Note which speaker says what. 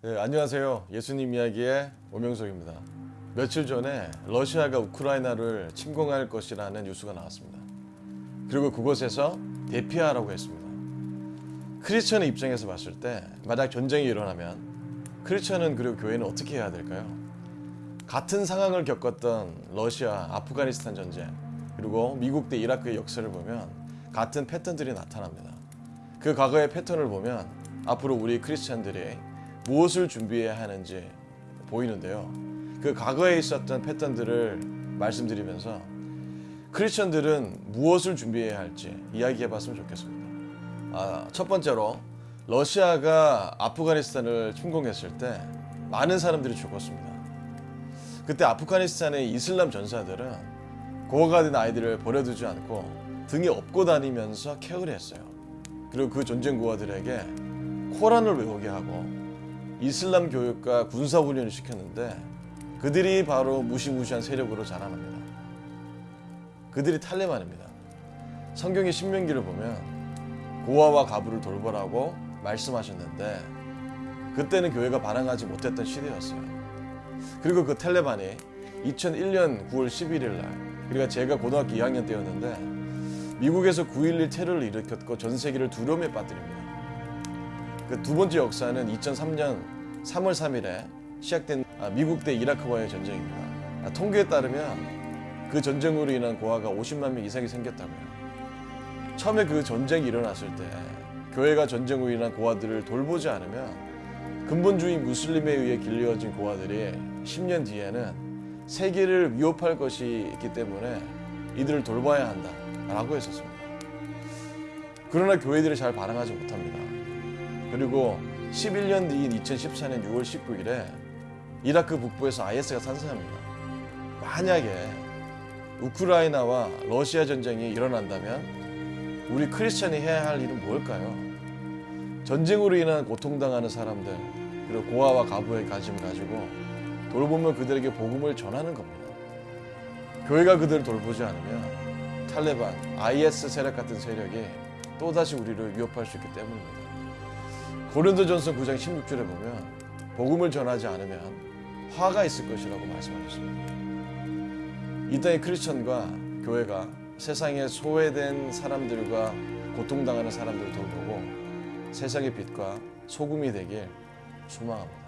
Speaker 1: 네, 안녕하세요. 예수님 이야기의 오명석입니다. 며칠 전에 러시아가 우크라이나를 침공할 것이라는 뉴스가 나왔습니다. 그리고 그곳에서 대피하라고 했습니다. 크리스천의 입장에서 봤을 때 만약 전쟁이 일어나면 크리스천은 그리고 교회는 어떻게 해야 될까요? 같은 상황을 겪었던 러시아, 아프가니스탄 전쟁 그리고 미국 대 이라크의 역사를 보면 같은 패턴들이 나타납니다. 그 과거의 패턴을 보면 앞으로 우리 크리스천들이 무엇을 준비해야 하는지 보이는데요. 그 과거에 있었던 패턴들을 말씀드리면서 크리스천들은 무엇을 준비해야 할지 이야기해 봤으면 좋겠습니다. 아, 첫 번째로 러시아가 아프가니스탄을 침공했을 때 많은 사람들이 죽었습니다. 그때 아프가니스탄의 이슬람 전사들은 고아가 된 아이들을 버려두지 않고 등에 업고 다니면서 케어를 했어요. 그리고 그 전쟁 고아들에게 코란을 외우게 하고 이슬람 교육과 군사 훈련을 시켰는데 그들이 바로 무시무시한 세력으로 자라납니다. 그들이 탈레반입니다. 성경의 신명기를 보면 고아와 가부를 돌보라고 말씀하셨는데 그때는 교회가 반항하지 못했던 시대였어요. 그리고 그 탈레반이 2001년 9월 11일 날 그러니까 제가 고등학교 2학년 때였는데 미국에서 9.11 테러를 일으켰고 전 세계를 두려움에 빠뜨립니다. 그 두 번째 역사는 2003년 3월 3일에 시작된 아, 미국 대 이라크와의 전쟁입니다. 아, 통계에 따르면 그 전쟁으로 인한 고아가 50만 명 이상이 생겼다고요. 처음에 그 전쟁이 일어났을 때 교회가 전쟁으로 인한 고아들을 돌보지 않으면 근본주의 무슬림에 의해 길러진 고아들이 10년 뒤에는 세계를 위협할 것이 있기 때문에 이들을 돌봐야 한다라고 했었습니다. 그러나 교회들이 잘 반응하지 못합니다. 그리고 11년 뒤인 2014년 6월 19일에 이라크 북부에서 IS가 산사합니다. 만약에 우크라이나와 러시아 전쟁이 일어난다면 우리 크리스천이 해야 할 일은 뭘까요? 전쟁으로 인한 고통당하는 사람들 그리고 고아와 가부의 가짐을 가지고 돌보며 그들에게 복음을 전하는 겁니다. 교회가 그들을 돌보지 않으면 탈레반, IS 세력 같은 세력이 또다시 우리를 위협할 수 있기 때문입니다. 고린도전서 9장 16절에 보면 복음을 전하지 않으면 화가 있을 것이라고 말씀하셨습니다. 이 땅의 크리스천과 교회가 세상에 소외된 사람들과 고통당하는 사람들을 돌보고 세상의 빛과 소금이 되길 소망합니다.